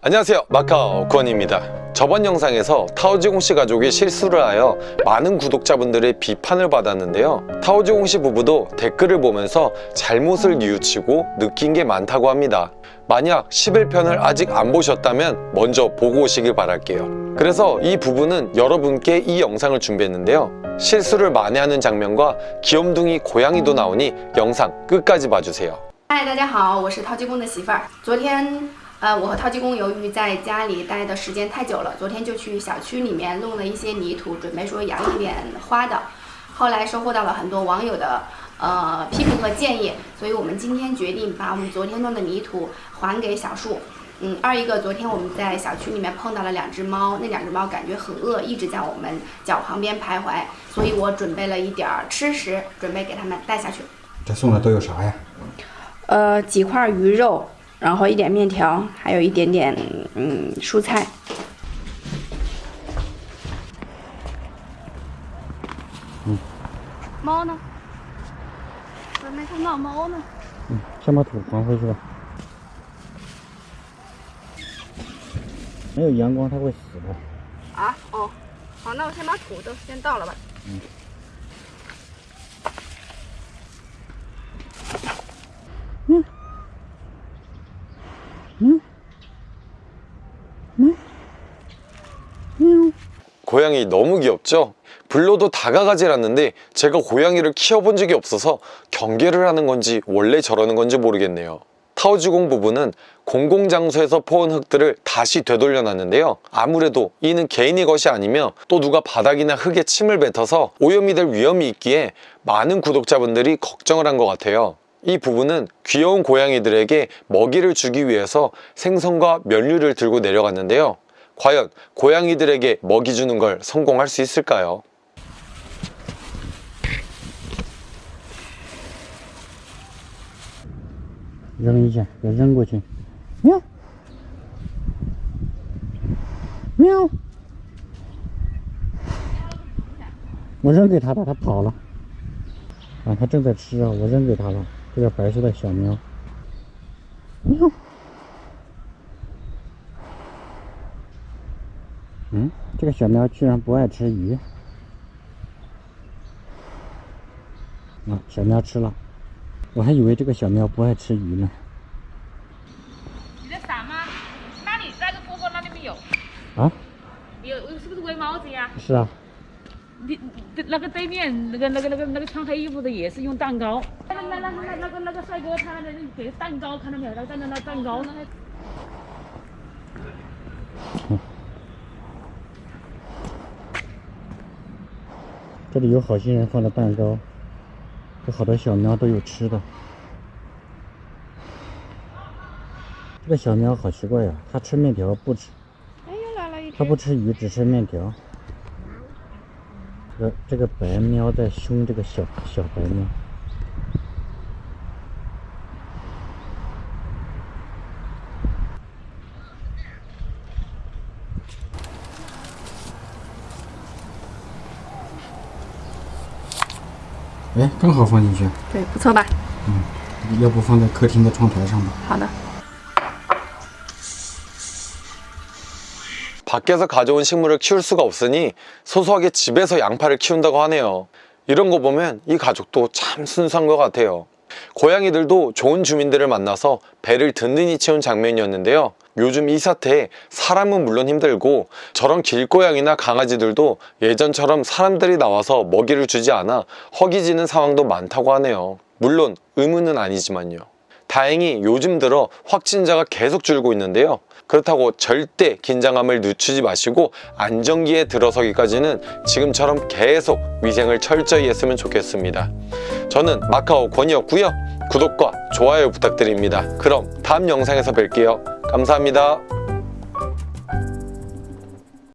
안녕하세요 마카오 권입니다 저번 영상에서 타오지공씨 가족이 실수를 하여 많은 구독자분들의 비판을 받았는데요 타오지공씨 부부도 댓글을 보면서 잘못을 뉘우치고 느낀 게 많다고 합니다 만약 11편을 아직 안 보셨다면 먼저 보고 오시길 바랄게요 그래서 이 부부는 여러분께 이 영상을 준비했는데요 실수를 만회하는 장면과 귀염둥이 고양이도 나오니 영상 끝까지 봐주세요 嗨，大家好，我是陶鸡公的媳妇儿。昨天， 呃，我和陶鸡公由于在家里待的时间太久了，昨天就去小区里面弄了一些泥土，准备说养一点花的。后来收获到了很多网友的呃批评和建议，所以我们今天决定把我们昨天弄的泥土还给小树。嗯，二一个，昨天我们在小区里面碰到了两只猫，那两只猫感觉很饿，一直在我们脚旁边徘徊，所以我准备了一点儿吃食，准备给它们带下去。这送的都有啥呀？呃，几块鱼肉，然后一点面条，还有一点点嗯蔬菜。嗯猫呢？我没看到猫呢。嗯，先把土还回去吧。没有阳光它会死的。啊，哦，好，那我先把土都先倒了吧。 고양이 너무 귀엽죠? 불러도 다가가질 않는데 제가 고양이를 키워본 적이 없어서 경계를 하는 건지 원래 저러는 건지 모르겠네요. 타오지공 부부는 공공장소에서 퍼온 흙들을 다시 되돌려 놨는데요. 아무래도 이는 개인의 것이 아니며 또 누가 바닥이나 흙에 침을 뱉어서 오염이 될 위험이 있기에 많은 구독자분들이 걱정을 한 것 같아요. 이 부부는 귀여운 고양이들에게 먹이를 주기 위해서 생선과 면류를 들고 내려갔는데요 과연 고양이들에게 먹이 주는 걸 성공할 수 있을까요? 扔一下，给扔过去。喵，喵。我扔给他了，他跑了。啊，他正在吃啊，我扔给他了。这个白色的小喵。喵。 嗯，这个小喵居然不爱吃鱼。啊，小喵吃了。我还以为这个小喵不爱吃鱼呢。你在闪吗？那里那个波波那里面有，啊，有是不是灰帽子呀？是啊，你你那个对面那个那个那个那个穿黑衣服的也是用蛋糕。那那那那那个那个帅哥他那给蛋糕看到没有？他站在那蛋糕呢。这里有好心人放的蛋糕，有好多小喵都有吃的。这个小喵好奇怪呀、它吃面条不吃，它不吃鱼，只吃面条。这个这个白喵在凶这个小小白喵。哎，刚好放进去，对，不错吧？要不放在客厅的窗台上吧？好的。 밖에서 가져온 식물을 키울 수가 없으니 소소하게 집에서 양파를 키운다고 하네요 이런 거 보면 이 가족도 참 순수한 것 같아요 고양이들도 좋은 주민들을 만나서 배를 든든히 채운 장면이었는데요. 요즘 이 사태에 사람은 물론 힘들고 저런 길고양이나 강아지들도 예전처럼 사람들이 나와서 먹이를 주지 않아 허기지는 상황도 많다고 하네요. 물론 의무는 아니지만요. 다행히 요즘 들어 확진자가 계속 줄고 있는데요. 그렇다고 절대 긴장감을 늦추지 마시고 안정기에 들어서기까지는 지금처럼 계속 위생을 철저히 했으면 좋겠습니다 저는 마카오 권이었고요. 구독과 좋아요 부탁드립니다. 그럼 다음 영상에서 뵐게요. 감사합니다